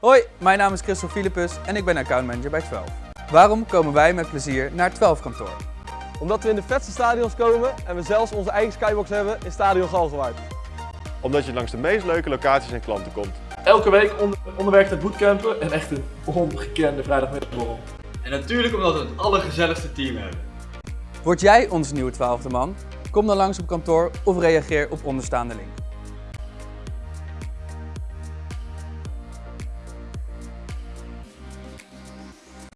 Hoi, mijn naam is Christel Philippus en ik ben accountmanager bij 12. Waarom komen wij met plezier naar 12 kantoor? Omdat we in de vetste stadions komen en we zelfs onze eigen skybox hebben in Stadion Galgenwaard. Omdat je langs de meest leuke locaties en klanten komt. Elke week onder, het naar bootcampen en echt een ongekende vrijdagmiddagborrel. En natuurlijk omdat we het allergezelligste team hebben. Word jij onze nieuwe 12 man? Kom dan langs op kantoor of reageer op onderstaande link.